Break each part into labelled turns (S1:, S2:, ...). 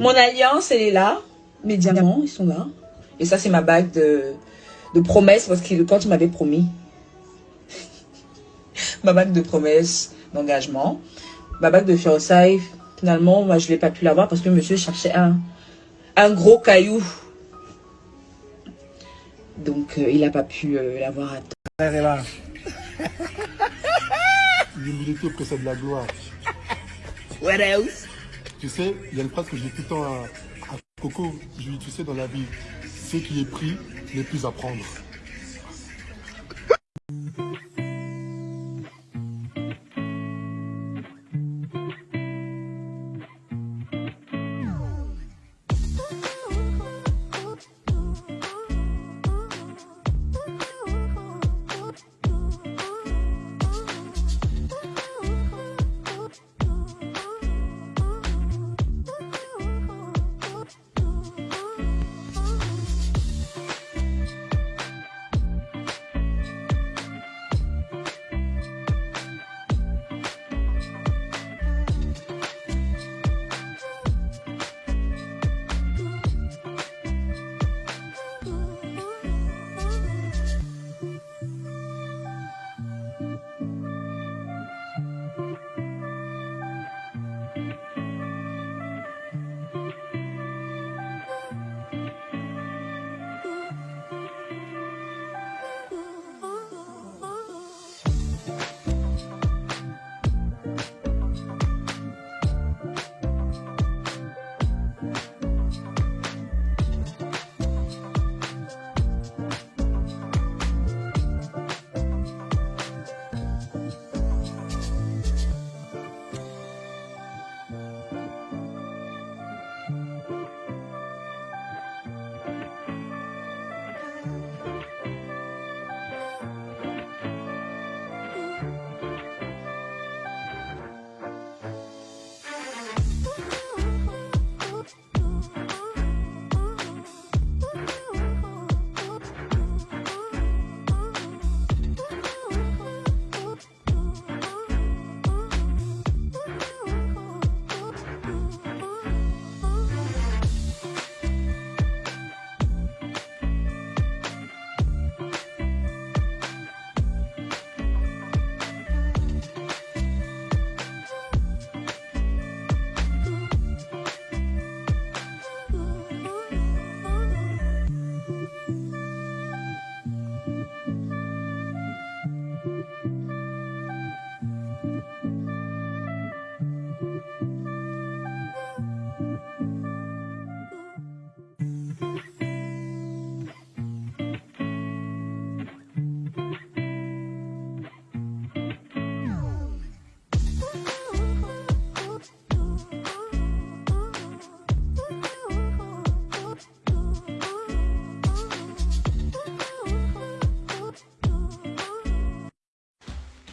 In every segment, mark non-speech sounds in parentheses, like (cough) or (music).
S1: Mon alliance, elle est là. Mes diamants, ils sont là. Et ça, c'est ma bague de, de promesse parce que quand il m'avait promis. (laughs) ma bague de promesse, d'engagement. Ma bague de fiançailles, finalement, moi, je l'ai pas pu l'avoir parce que monsieur cherchait un, un gros caillou. Donc, euh, il n'a pas pu euh, l'avoir à temps.
S2: L'humilité (laughs) précède la gloire.
S1: What else?
S2: Tu sais, il y a une phrase que je dis tout le temps à, Coco. Je lui dis, tu sais, dans la vie, ce qui est pris n'est plus à prendre.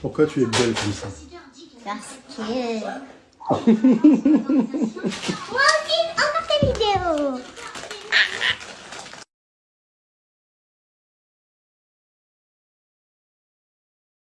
S2: Pourquoi tu es belle comme
S3: Parce que... Moi aussi, encore ta vidéo.